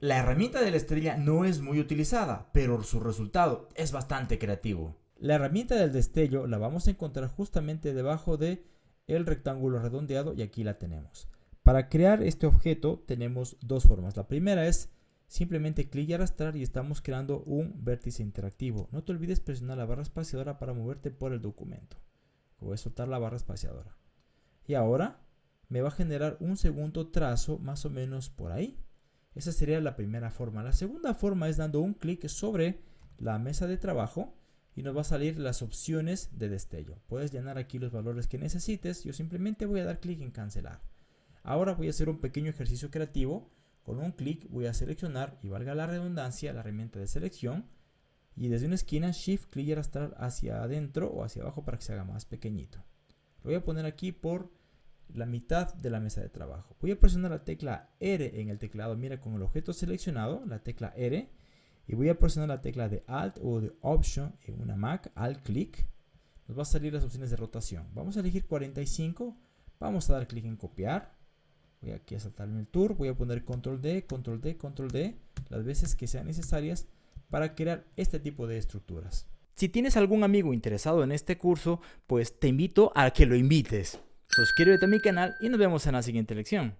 La herramienta de la estrella no es muy utilizada, pero su resultado es bastante creativo. La herramienta del destello la vamos a encontrar justamente debajo de el rectángulo redondeado y aquí la tenemos. Para crear este objeto tenemos dos formas. La primera es simplemente clic y arrastrar y estamos creando un vértice interactivo. No te olvides presionar la barra espaciadora para moverte por el documento. Voy a soltar la barra espaciadora. Y ahora me va a generar un segundo trazo más o menos por ahí. Esa sería la primera forma. La segunda forma es dando un clic sobre la mesa de trabajo y nos va a salir las opciones de destello. Puedes llenar aquí los valores que necesites. Yo simplemente voy a dar clic en cancelar. Ahora voy a hacer un pequeño ejercicio creativo. Con un clic voy a seleccionar y valga la redundancia la herramienta de selección y desde una esquina Shift clic y arrastrar hacia adentro o hacia abajo para que se haga más pequeñito. Lo voy a poner aquí por la mitad de la mesa de trabajo. Voy a presionar la tecla R en el teclado, mira con el objeto seleccionado, la tecla R, y voy a presionar la tecla de Alt o de Option en una Mac, Alt clic, nos va a salir las opciones de rotación. Vamos a elegir 45, vamos a dar clic en copiar, voy aquí a saltarme el tour, voy a poner Control D, Control D, Control D, las veces que sean necesarias para crear este tipo de estructuras. Si tienes algún amigo interesado en este curso, pues te invito a que lo invites. Suscríbete a mi canal y nos vemos en la siguiente lección.